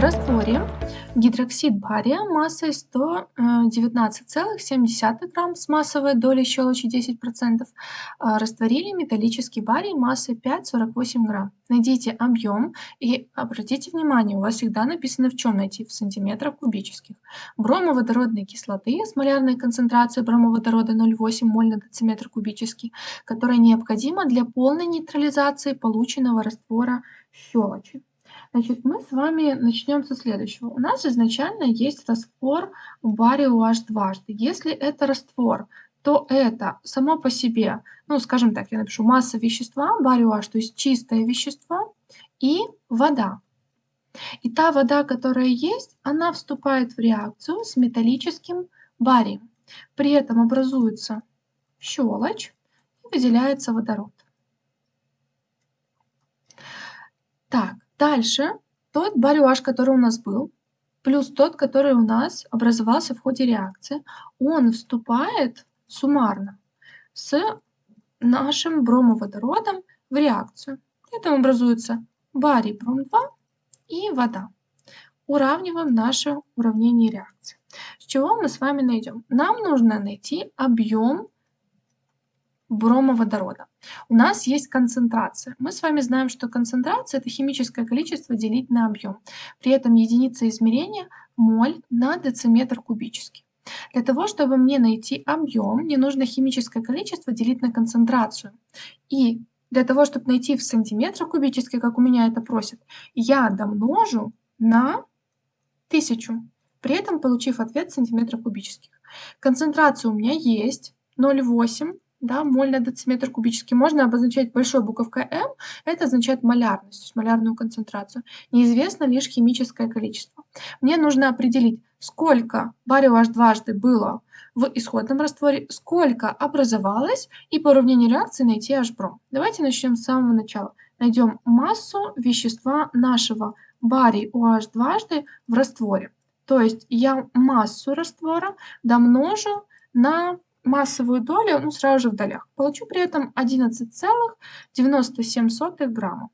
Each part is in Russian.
растворе гидроксид бария массой 119,7 грамм с массовой долей щелочи 10% а, растворили металлический барий массой 5,48 грамм. Найдите объем и обратите внимание, у вас всегда написано в чем найти, в сантиметрах кубических. Бромоводородной кислоты с малярной концентрацией бромоводорода 0,8 моль на дециметр кубический, которая необходима для полной нейтрализации полученного раствора щелочи. Значит, мы с вами начнем со следующего. У нас изначально есть раствор барио H дважды. Если это раствор, то это само по себе, ну, скажем так, я напишу масса вещества, барио H, то есть чистое вещество, и вода. И та вода, которая есть, она вступает в реакцию с металлическим барием. При этом образуется щелочь и выделяется водород. Так, Дальше тот барюаж, который у нас был, плюс тот, который у нас образовался в ходе реакции, он вступает суммарно с нашим бромоводородом в реакцию. При этом образуется барий бром-2 и вода. Уравниваем наше уравнение реакции. С чего мы с вами найдем? Нам нужно найти объем бромоводорода. У нас есть концентрация. Мы с вами знаем, что концентрация – это химическое количество делить на объем. При этом единица измерения – моль на дециметр кубический. Для того, чтобы мне найти объем, мне нужно химическое количество делить на концентрацию. И для того, чтобы найти в сантиметрах кубических, как у меня это просят, я домножу на 1000, при этом получив ответ в сантиметрах кубических. Концентрация у меня есть 0,8 да, моль на дециметр кубический. Можно обозначать большой буковкой М, это означает малярность, то есть малярную концентрацию. Неизвестно лишь химическое количество. Мне нужно определить, сколько барио H дважды было в исходном растворе, сколько образовалось, и по уравнению реакции найти H-бром. Давайте начнем с самого начала. Найдем массу вещества нашего барий OH дважды в растворе. То есть я массу раствора домножу на массовую долю, ну, сразу же в долях. Получу при этом 11,97 грамма.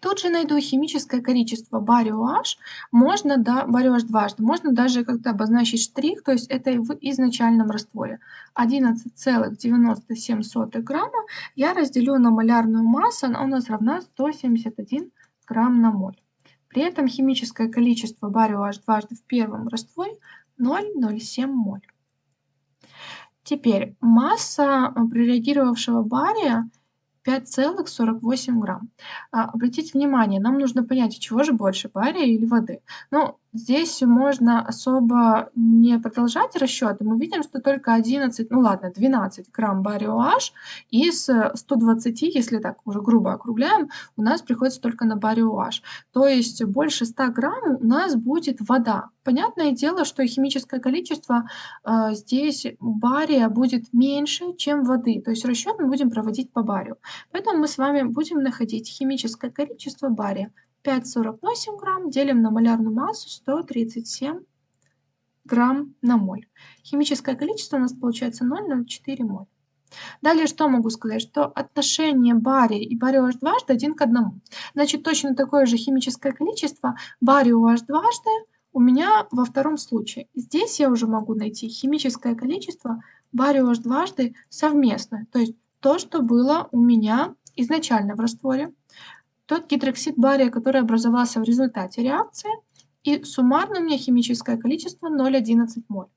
Тут же найду химическое количество барио H, можно, да, барио H дважды, можно даже как-то обозначить штрих, то есть это в изначальном растворе. 11,97 грамма я разделю на малярную массу, она у нас равна 171 грамм на моль. При этом химическое количество барио H дважды в первом растворе 0,07 моль. Теперь масса э, прореагировавшего бария 5,48 грамм. А, обратите внимание, нам нужно понять, чего же больше, бария или воды. Ну, Здесь можно особо не продолжать расчеты. Мы видим, что только 11, ну ладно, 12 грамм барио H из 120, если так уже грубо округляем, у нас приходится только на барио H. То есть больше 100 грамм у нас будет вода. Понятное дело, что химическое количество э, здесь бария будет меньше, чем воды. То есть расчет мы будем проводить по барию. Поэтому мы с вами будем находить химическое количество бария 5,48 грамм делим на малярную массу 137 грамм на моль. Химическое количество у нас получается 0,04 моль. Далее что могу сказать? Что отношение бария и барио H дважды один к одному. Значит, точно такое же химическое количество барио H дважды у меня во втором случае. Здесь я уже могу найти химическое количество барио H дважды совместное. То есть то, что было у меня изначально в растворе тот гидроксид бария, который образовался в результате реакции, и суммарно у меня химическое количество 0,11 моль.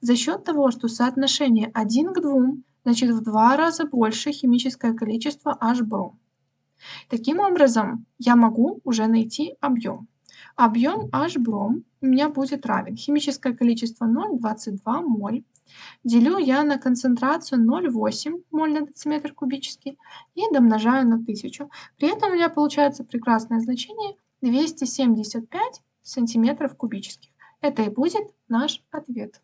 За счет того, что соотношение 1 к 2, значит в два раза больше химическое количество H-бром. Таким образом, я могу уже найти объем. Объем H-бром у меня будет равен. Химическое количество 0,22 моль Делю я на концентрацию 0,8 моль на дециметр кубический и домножаю на 1000. При этом у меня получается прекрасное значение 275 сантиметров кубических. Это и будет наш ответ.